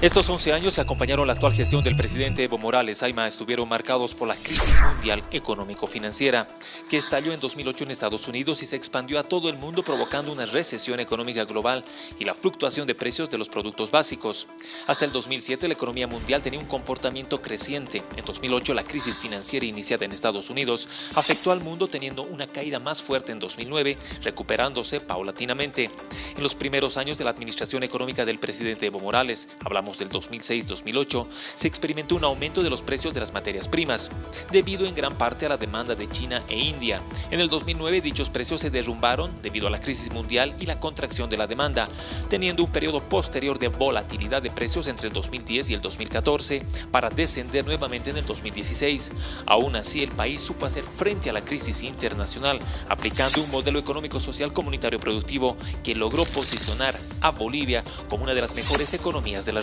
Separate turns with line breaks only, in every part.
Estos 11 años que acompañaron la actual gestión del presidente Evo Morales Aima estuvieron marcados por la crisis mundial económico-financiera, que estalló en 2008 en Estados Unidos y se expandió a todo el mundo provocando una recesión económica global y la fluctuación de precios de los productos básicos. Hasta el 2007 la economía mundial tenía un comportamiento creciente. En 2008 la crisis financiera iniciada en Estados Unidos afectó al mundo teniendo una caída más fuerte en 2009, recuperándose paulatinamente. En los primeros años de la administración económica del presidente Evo Morales, hablamos del 2006-2008, se experimentó un aumento de los precios de las materias primas, debido en gran parte a la demanda de China e India. En el 2009 dichos precios se derrumbaron debido a la crisis mundial y la contracción de la demanda, teniendo un periodo posterior de volatilidad de precios entre el 2010 y el 2014 para descender nuevamente en el 2016. Aún así, el país supo hacer frente a la crisis internacional aplicando un modelo económico-social comunitario productivo que logró posicionar a Bolivia como una de las mejores economías de la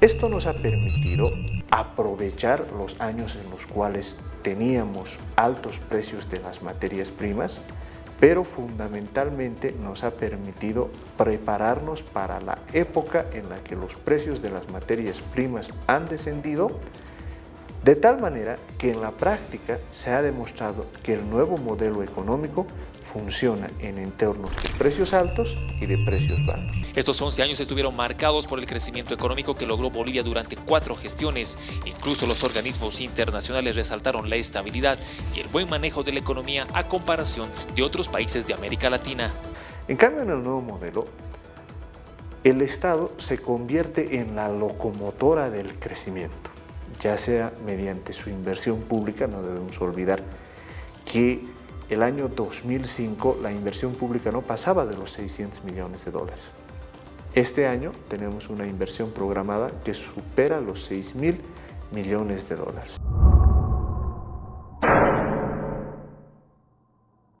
Esto nos ha permitido aprovechar los años en los cuales teníamos altos precios de las materias primas, pero fundamentalmente nos ha permitido prepararnos para la época en la que los precios de las materias primas han descendido, de tal manera que en la práctica se ha demostrado que el nuevo modelo económico funciona en entornos de precios altos y de precios bajos.
Estos 11 años estuvieron marcados por el crecimiento económico que logró Bolivia durante cuatro gestiones. Incluso los organismos internacionales resaltaron la estabilidad y el buen manejo de la economía a comparación de otros países de América Latina.
En cambio, en el nuevo modelo, el Estado se convierte en la locomotora del crecimiento, ya sea mediante su inversión pública, no debemos olvidar que el año 2005 la inversión pública no pasaba de los 600 millones de dólares. Este año tenemos una inversión programada que supera los 6 mil millones de dólares.